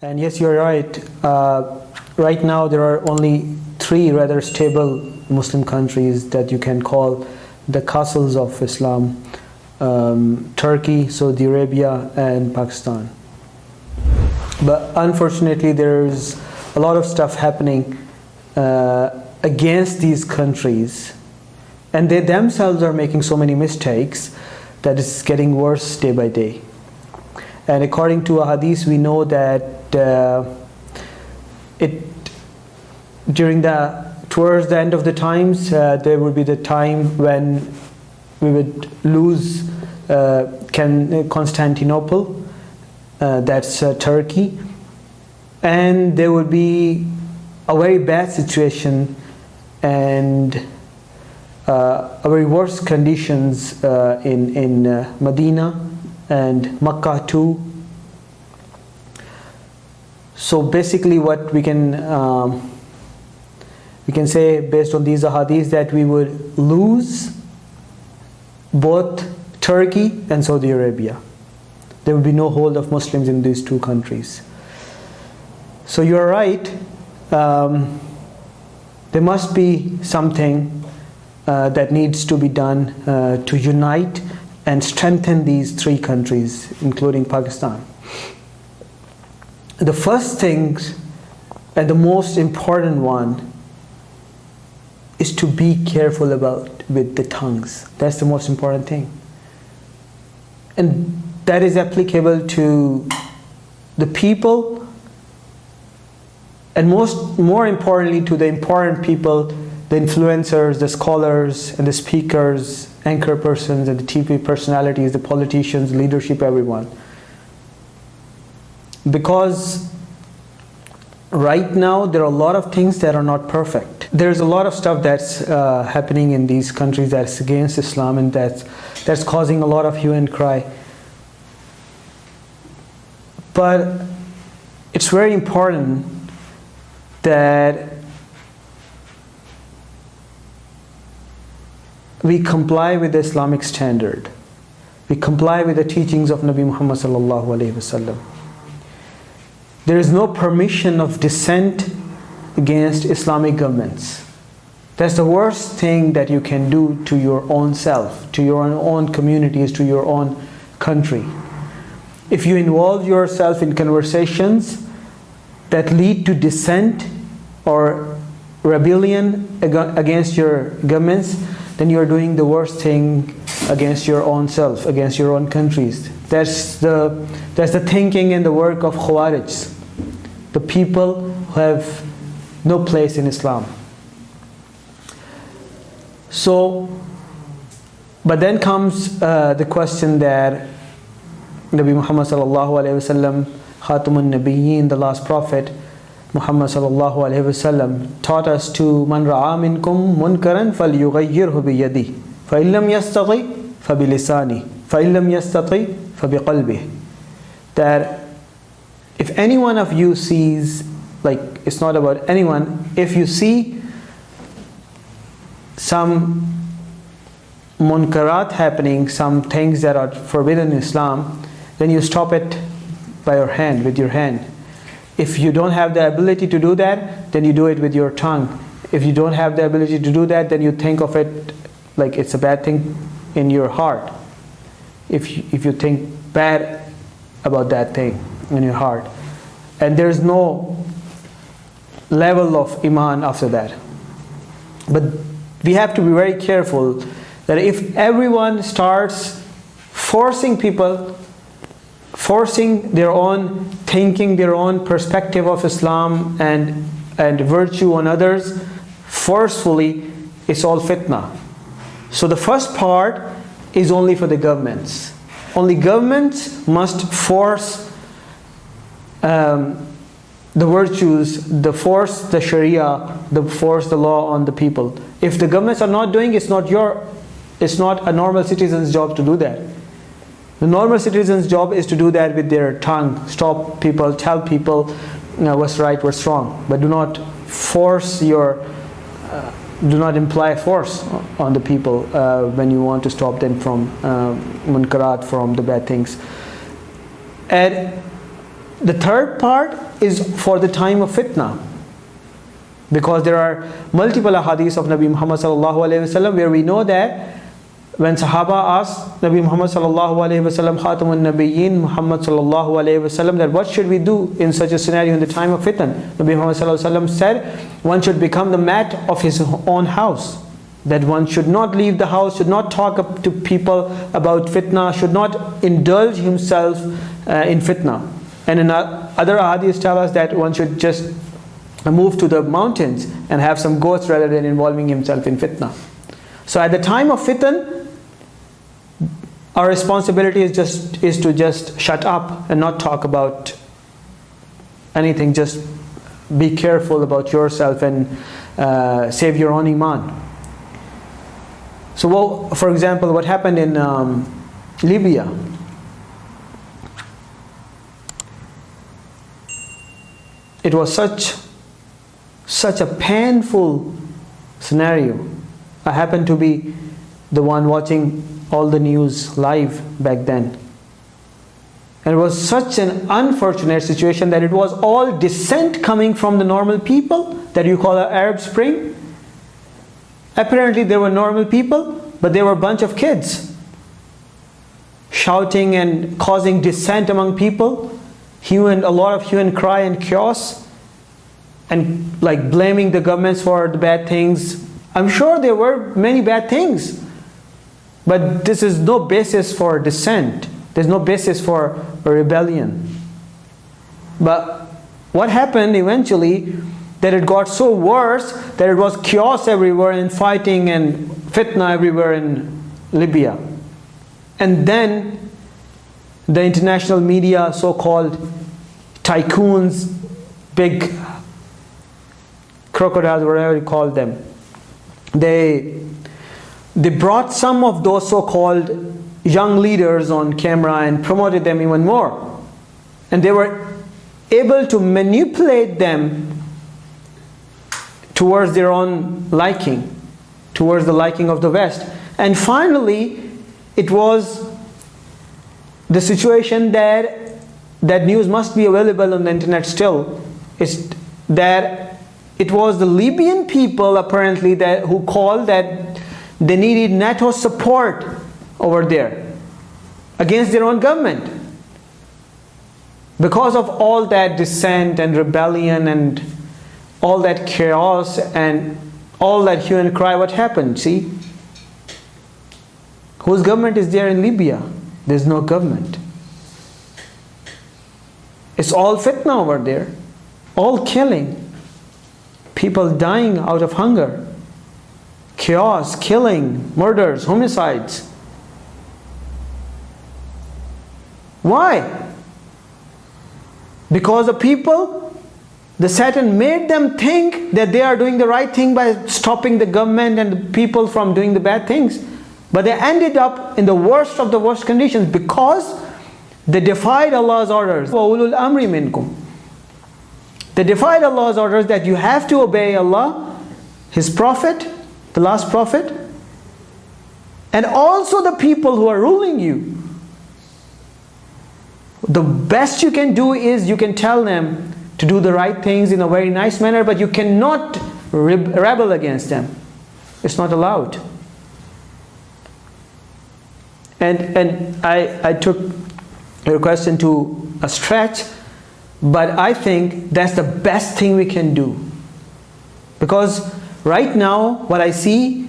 And yes, you're right. Uh, right now, there are only three rather stable Muslim countries that you can call the castles of Islam um, Turkey, Saudi Arabia, and Pakistan. But unfortunately, there's a lot of stuff happening uh, against these countries, and they themselves are making so many mistakes that it's getting worse day by day. And according to a hadith, we know that uh, it during the towards the end of the times, uh, there would be the time when we would lose uh, Constantinople, uh, that's uh, Turkey, and there would be a very bad situation and uh, very worse conditions uh, in in uh, Medina and Makkah too. So basically, what we can um, we can say based on these ahadith that we would lose both Turkey and Saudi Arabia. There would be no hold of Muslims in these two countries. So you're right. Um, there must be something uh, that needs to be done uh, to unite and strengthen these three countries, including Pakistan. The first thing and the most important one is to be careful about with the tongues. That's the most important thing. And that is applicable to the people and most more importantly to the important people, the influencers, the scholars and the speakers, anchor persons and the TV personalities, the politicians, leadership, everyone. Because right now there are a lot of things that are not perfect. There's a lot of stuff that's uh, happening in these countries that's against Islam and that's, that's causing a lot of hue and cry. But it's very important that we comply with the Islamic standard. We comply with the teachings of Nabi Muhammad. There is no permission of dissent against Islamic governments. That's the worst thing that you can do to your own self, to your own communities, to your own country. If you involve yourself in conversations that lead to dissent or rebellion against your governments, then you are doing the worst thing against your own self, against your own countries. That's the, that's the thinking and the work of Khawarij the people who have no place in Islam. So, but then comes uh, the question that Nabi Muhammad sallallahu alaihi wasallam, Khatamun Nabiyyin, the last prophet, Muhammad sallallahu alaihi wasallam taught us to man ra'a minkum munkaran bi yadi fa illam yastati fa bi lisani. Fa illam yastati fa bi qalbi. That if any one of you sees, like it's not about anyone, if you see some munkarat happening, some things that are forbidden in Islam, then you stop it by your hand, with your hand. If you don't have the ability to do that, then you do it with your tongue. If you don't have the ability to do that, then you think of it like it's a bad thing in your heart. If you, if you think bad about that thing in your heart. And there's no level of iman after that. But we have to be very careful that if everyone starts forcing people, forcing their own thinking, their own perspective of Islam and, and virtue on others, forcefully, it's all fitna. So the first part is only for the governments. Only governments must force um, the virtues, the force the Sharia, the force the law on the people. If the governments are not doing, it's not your, it's not a normal citizen's job to do that. The normal citizen's job is to do that with their tongue, stop people, tell people you know, what's right, what's wrong, but do not force your uh, do not imply force on the people uh, when you want to stop them from uh, munkarat, from the bad things. And the third part is for the time of fitna. Because there are multiple hadiths of Nabi Muhammad where we know that when Sahaba asked Nabi Muhammad sallallahu alaihi wasallam, Khatamun Nabiyyin Muhammad sallallahu alaihi wasallam, that what should we do in such a scenario in the time of fitna? Nabi Muhammad sallallahu alaihi wasallam said, one should become the mat of his own house. That one should not leave the house, should not talk up to people about fitna, should not indulge himself uh, in fitna. And in other hadiths tell us that one should just move to the mountains and have some goats rather than involving himself in fitna. So at the time of fitan, our responsibility is just is to just shut up and not talk about anything. Just be careful about yourself and uh, save your own iman. So, well, for example, what happened in um, Libya? It was such such a painful scenario. I happened to be the one watching all the news live back then. And it was such an unfortunate situation that it was all dissent coming from the normal people that you call an Arab Spring. Apparently there were normal people, but there were a bunch of kids shouting and causing dissent among people, hue and, a lot of hue and cry and chaos and like blaming the governments for the bad things. I'm sure there were many bad things, but this is no basis for dissent. There's no basis for a rebellion. But what happened eventually that it got so worse that it was chaos everywhere and fighting and fitna everywhere in Libya. And then the international media, so-called tycoons, big crocodiles, whatever you call them. They, they brought some of those so-called young leaders on camera and promoted them even more. And they were able to manipulate them towards their own liking, towards the liking of the West. And finally, it was the situation that that news must be available on the internet still is that it was the Libyan people apparently that who called that they needed NATO support over there against their own government. Because of all that dissent and rebellion and all that chaos and all that hue and cry, what happened? See? Whose government is there in Libya? There's no government. It's all fitna over there. All killing people dying out of hunger, chaos, killing, murders, homicides. Why? Because the people, the Satan made them think that they are doing the right thing by stopping the government and the people from doing the bad things. But they ended up in the worst of the worst conditions because they defied Allah's orders. They defied Allah's orders that you have to obey Allah, His Prophet, the last Prophet, and also the people who are ruling you. The best you can do is you can tell them to do the right things in a very nice manner, but you cannot rebel against them. It's not allowed. And, and I, I took your question to a stretch but I think that's the best thing we can do. Because right now, what I see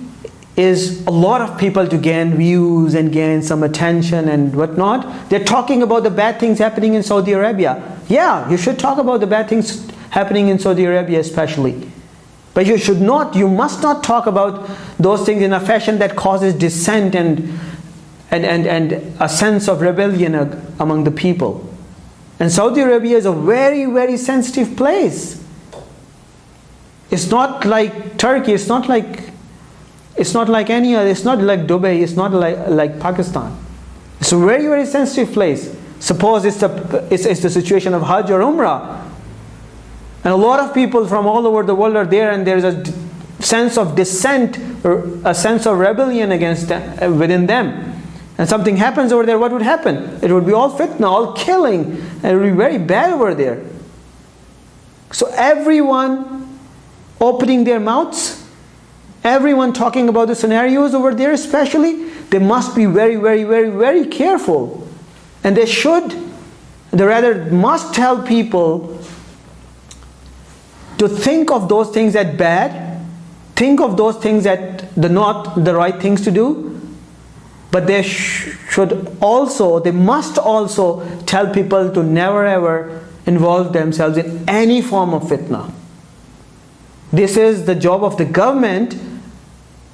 is a lot of people to gain views and gain some attention and whatnot. They're talking about the bad things happening in Saudi Arabia. Yeah, you should talk about the bad things happening in Saudi Arabia especially. But you should not, you must not talk about those things in a fashion that causes dissent and, and, and, and a sense of rebellion among the people. And Saudi Arabia is a very, very sensitive place. It's not like Turkey, it's not like it's not like any other, it's not like Dubai, it's not like, like Pakistan. It's a very, very sensitive place. Suppose it's the, it's, it's the situation of Hajj or Umrah. And a lot of people from all over the world are there and there's a sense of dissent or a sense of rebellion against them, within them and something happens over there, what would happen? It would be all fitna, all killing, and it would be very bad over there. So everyone opening their mouths, everyone talking about the scenarios over there especially, they must be very, very, very, very careful. And they should, they rather must tell people to think of those things as bad, think of those things that the not the right things to do, but they sh should also, they must also tell people to never ever involve themselves in any form of fitna. This is the job of the government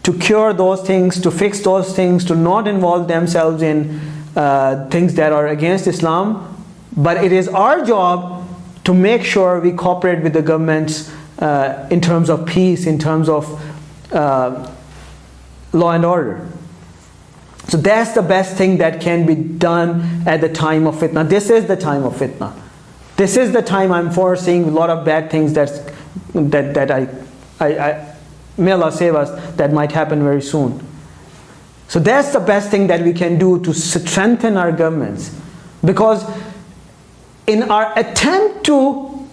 to cure those things, to fix those things, to not involve themselves in uh, things that are against Islam. But it is our job to make sure we cooperate with the governments uh, in terms of peace, in terms of uh, law and order. So that's the best thing that can be done at the time of fitna. This is the time of fitna. This is the time I'm foreseeing a lot of bad things that's, that, that I, I, I, may Allah save us, that might happen very soon. So that's the best thing that we can do to strengthen our governments. Because in our attempt to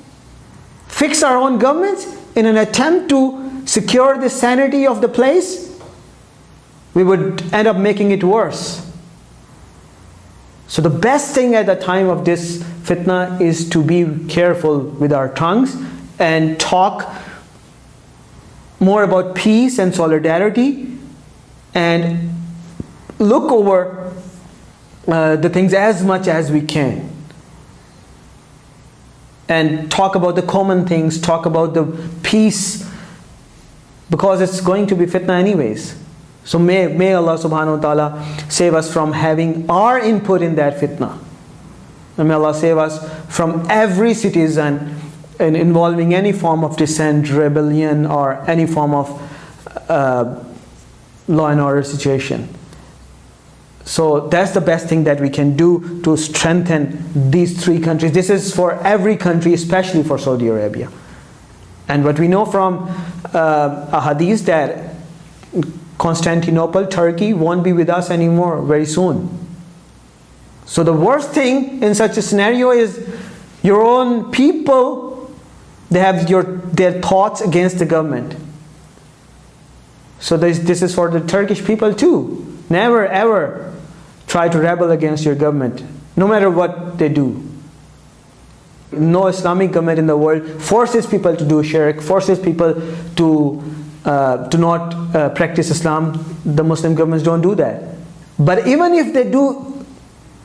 fix our own governments, in an attempt to secure the sanity of the place, we would end up making it worse. So the best thing at the time of this fitna is to be careful with our tongues and talk more about peace and solidarity and look over uh, the things as much as we can and talk about the common things, talk about the peace because it's going to be fitna anyways. So may, may Allah subhanahu wa ta'ala save us from having our input in that fitna. And may Allah save us from every citizen in involving any form of dissent, rebellion, or any form of uh, law and order situation. So that's the best thing that we can do to strengthen these three countries. This is for every country, especially for Saudi Arabia. And what we know from uh, a hadith that Constantinople, Turkey won't be with us anymore very soon. So the worst thing in such a scenario is your own people, they have your, their thoughts against the government. So this, this is for the Turkish people too. Never ever try to rebel against your government, no matter what they do. No Islamic government in the world forces people to do shirk, forces people to uh, do not uh, practice Islam, the Muslim governments don't do that. But even if they do,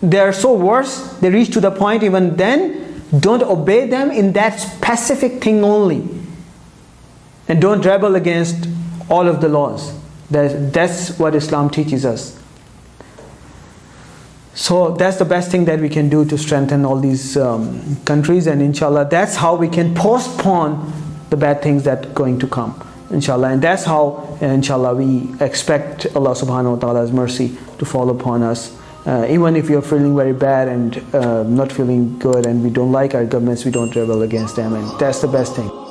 they are so worse, they reach to the point even then, don't obey them in that specific thing only. And don't rebel against all of the laws. That's, what Islam teaches us. So that's the best thing that we can do to strengthen all these um, countries and inshallah that's how we can postpone the bad things that are going to come inshallah and that's how inshallah we expect Allah subhanahu wa ta'ala's mercy to fall upon us uh, even if you're feeling very bad and uh, not feeling good and we don't like our governments we don't rebel against them and that's the best thing